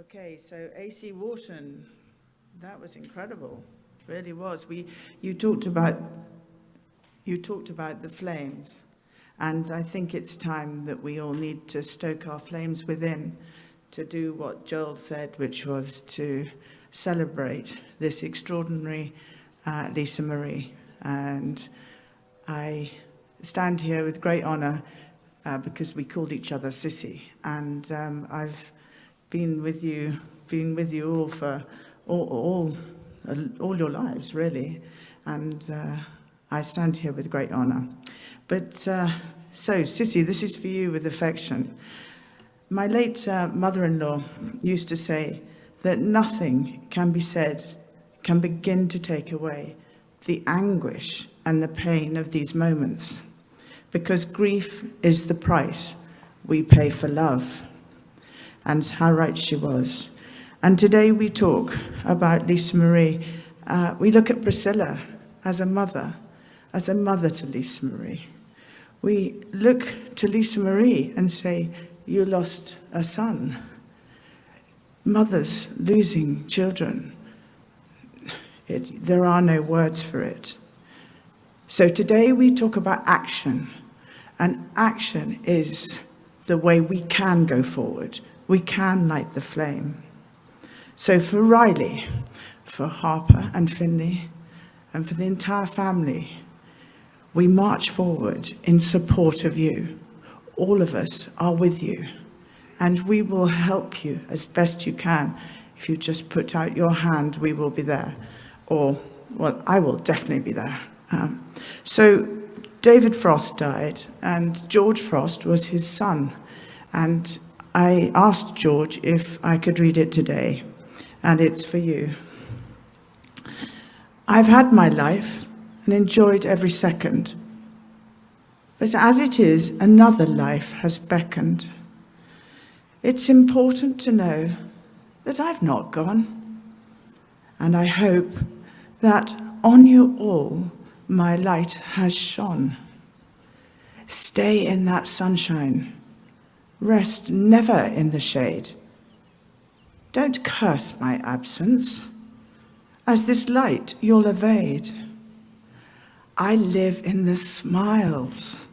Okay, so AC Wharton, that was incredible, It really was. We, you talked about, you talked about the flames, and I think it's time that we all need to stoke our flames within to do what Joel said, which was to celebrate this extraordinary uh, Lisa Marie. And I stand here with great honour uh, because we called each other Sissy, and um, I've been with you, been with you all for all, all, all your lives, really. And uh, I stand here with great honour. But uh, so, Sissy, this is for you with affection. My late uh, mother-in-law used to say that nothing can be said, can begin to take away the anguish and the pain of these moments, because grief is the price we pay for love and how right she was. And today we talk about Lisa Marie. Uh, we look at Priscilla as a mother, as a mother to Lisa Marie. We look to Lisa Marie and say, you lost a son. Mothers losing children. It, there are no words for it. So today we talk about action. And action is the way we can go forward we can light the flame. So for Riley, for Harper and Finley, and for the entire family, we march forward in support of you. All of us are with you, and we will help you as best you can. If you just put out your hand, we will be there. Or, well, I will definitely be there. Um, so David Frost died, and George Frost was his son. And I asked George if I could read it today, and it's for you. I've had my life and enjoyed every second, but as it is, another life has beckoned. It's important to know that I've not gone, and I hope that on you all my light has shone. Stay in that sunshine Rest never in the shade. Don't curse my absence, as this light you'll evade. I live in the smiles,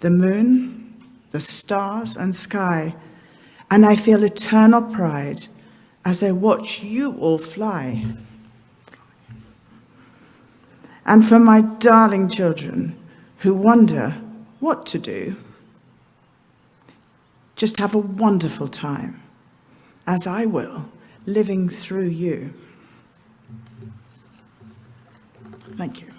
the moon, the stars and sky, and I feel eternal pride as I watch you all fly. And for my darling children who wonder what to do, just have a wonderful time, as I will, living through you. Thank you.